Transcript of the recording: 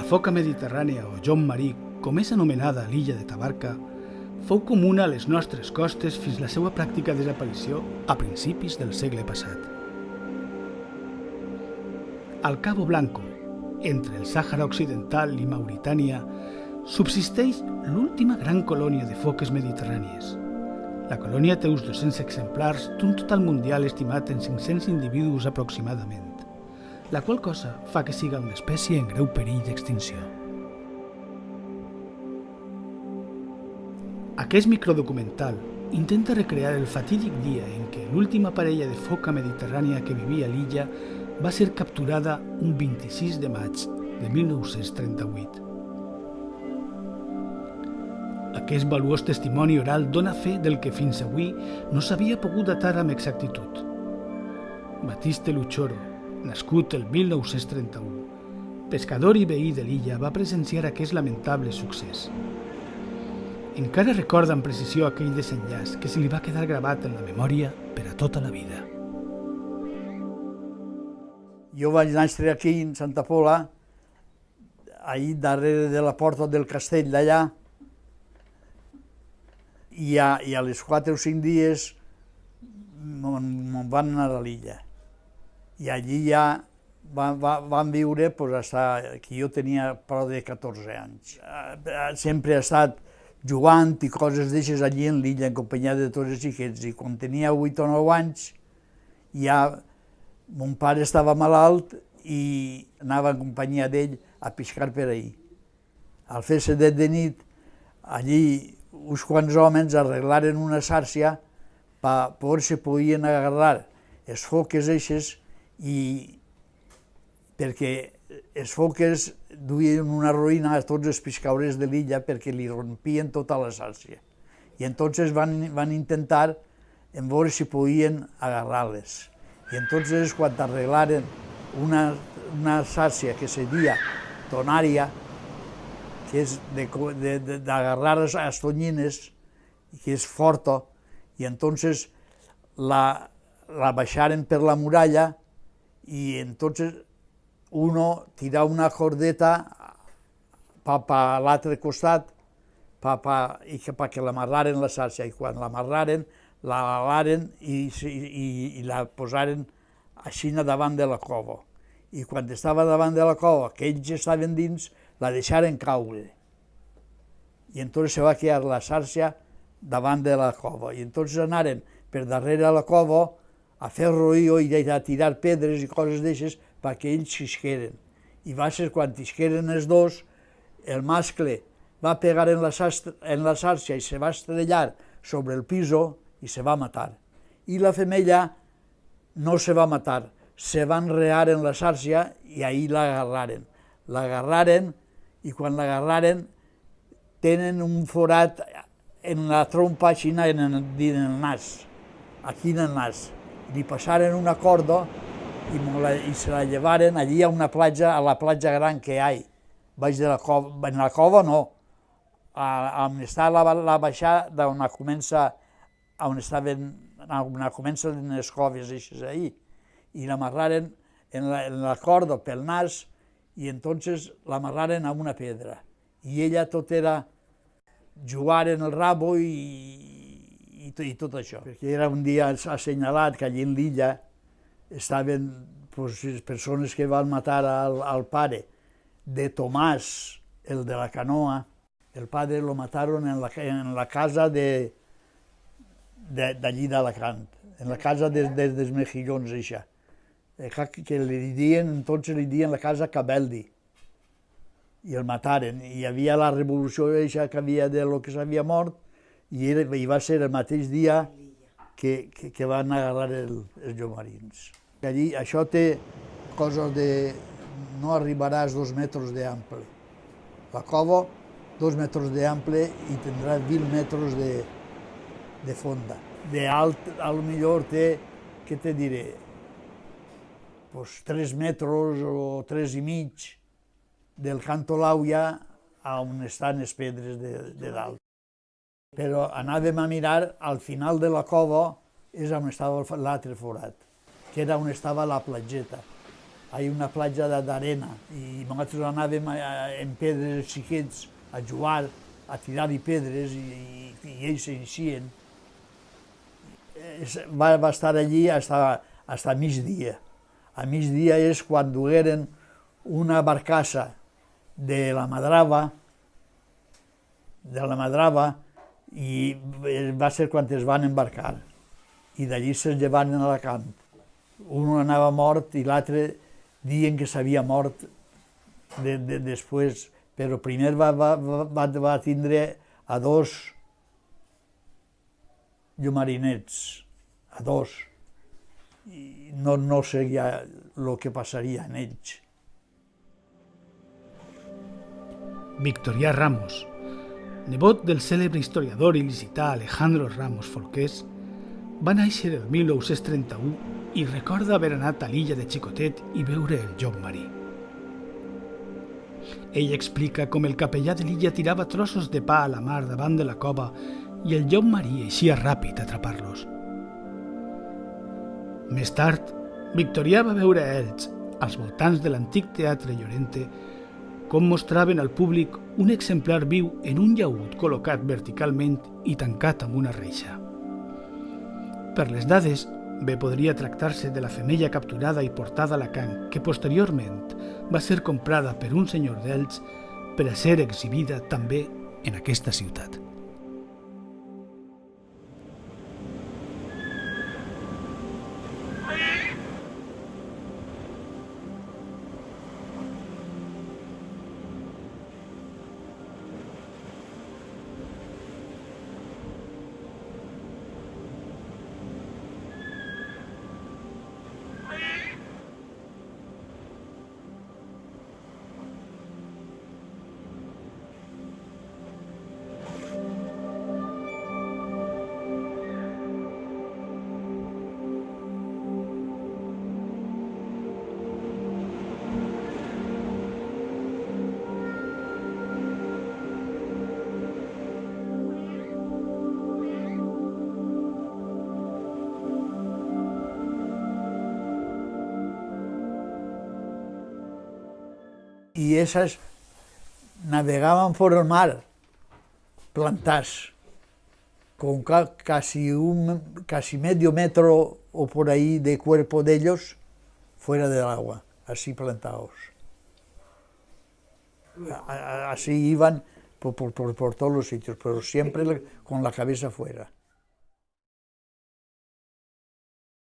foca mediterrània o John Marí, com és anomenada l'illa de Tabarca, fou comuna a les nostres costes fins la seva pràctica desaparició a principis del segle passat. Al Cabo Blanco, entre el Sàhara Occidental i Mauritània, subsisteix l'última gran colònia de foques mediterrànies. La colònia té uns 200 exemplars d'un total mundial estimat en 500 individus aproximadament, la qual cosa fa que siga una espècie en greu perill d'extinció. Aquest microdocumental intenta recrear el fatídic dia en què l'última parella de foca mediterrània que vivia a l'illa va ser capturada un 26 de maig de 1938. Aquest valuós testimoni oral dona fe del que fins avui no s'havia pogut datar amb exactitud. Batiste Luchoro, nascut el 1931, pescador i veí de l'illa, va presenciar aquest lamentable succés. Encara recorda amb precisió aquell desenllaç que se li va quedar gravat en la memòria per a tota la vida. Jo vaig néixer aquí, en Santa Pola, ahir darrere de la porta del castell d'allà, i a, i a les 4 o 5 dies me'n van anar a l'illa. I allí ja van, van, van viure pues, hasta que jo tenia prou de 14 anys. Sempre he estat jugant i coses d'aixes allí en l'illa, en companyia de tots els xiquets, i quan tenia 8 o 9 anys, ja mon pare estava malalt i anava en companyia d'ell a pescar per ahir. Al fer sedet de nit, allí uns quants homes arreglaren una sàrcia per veure si podien agarrar els foques eixes i perquè els foques duien una ruïna a tots els pescaures de l'illa perquè li rompien tota la sàrcia. I entonces van, van intentar en veure si podien agarrar-les. I entonces quan arreglaren una, una sàrcia que se dia tonària, que és d'agarrar les tonyines, que és forta, i entonces la, la baixaren per la muralla i entonces uno tira una cordeta pa, pa l'altre costat pa, pa, i que, pa que l'amarraren la xarxa, i quan l'amarraren, la i, i, i la posaren així davant de la cova. I quan estava davant de la cova, que ells estaven dins, la deixaren caure. I entonces se va quedar la xarxa davant de la cova. I entonces anaren per darrere la cova a fer roïo i a tirar pedres i coses d'aixes perquè ells s'isqueren. I va ser quan isqueren els dos, el mascle va pegar en la, en la xarxa i se va estrellar sobre el piso i se va matar. I la femella no se va matar, se va enrear en la xarxa i ahir l'agarraren. L'agarraren i quan l'agarraren tenen un forat en la trompa així en el, en el nas, aquí en el nas. Li passaren una corda i, la, i se la llevaren, allí ha una platja, a la platja gran que hi ha, baix de la cova, en la cova no, a, on està la, la baixada d'on comença, on estaven, on comença les coves eixes ahí, i l'amarraren en, la, en la corda pel nas, i entonces l'amarraren a una pedra. I ella tot era jugar en el rabo i, i, i tot això. Perquè era un dia assenyalat que allí en l'illa estaven pues, persones que van matar al, al pare de Tomàs, el de la canoa. El padre lo mataron en la, en la casa de d'allí d'Alacant, en la casa de, de, dels mejillons, això. Que li dien, entonces li dien la casa Cabeldi. I el mataren. I hi havia la revolució eixa que havia de lo que s'havia mort, i, era, i va ser el mateix dia que, que, que van agarrar el, els llomarins. Allí això té coses de... no arribaràs dos metres d'ample. La cova, dos metres d'ample i tindrà 20 metres de, de fonda. De alt, a lo millor té, què te diré, pues, 3 metres o 3 i mig del canto l'auia a on estan les pedres de, de dalt. Però anàvem a mirar, al final de la cova és on estava l'altre forat que era on estava la platgeta. hi una platja d'arena i nosaltres anàvem en pedres xiquets a jugar, a tirar-hi pedres i, i, i ells s'eixien. Va, va estar allí fins a migdia. A migdia és quan dugueren una barcassa de la Madrava, de la Madrava, i va ser quan es van embarcar. I d'allí se'n llevaren a Alacant. Un anava mort i l'altre diuen que s'havia mort de, de, després, però primer va, va, va, va tindre a dos llumarinets, a dos. I no, no sé ja el que passaria en ells. Victorià Ramos, nebot del cèlebre historiador il·licità Alejandro Ramos Folqués, va néixer el 1931 i recorda haver anat a l'illa de Xicotet i veure el llop marí. Ell explica com el capellà de l'illa tirava trossos de pa a la mar davant de la cova i el llop marí eixia ràpid a atrapar-los. Més tard, Victorià va veure a ells, als voltants de l'antic teatre Llorente, com mostraven al públic un exemplar viu en un llaüt col·locat verticalment i tancat amb una reixa. Per les dades, Bé podria tractar-se de la femella capturada i portada a Alacant, que posteriorment va ser comprada per un senyor d'Elx per a ser exhibida també en aquesta ciutat. Y esas navegaban por el mar, plantadas, con casi, un, casi medio metro o por ahí de cuerpo de ellos fuera del agua, así plantados. Así iban por, por, por, por todos los sitios, pero siempre con la cabeza fuera.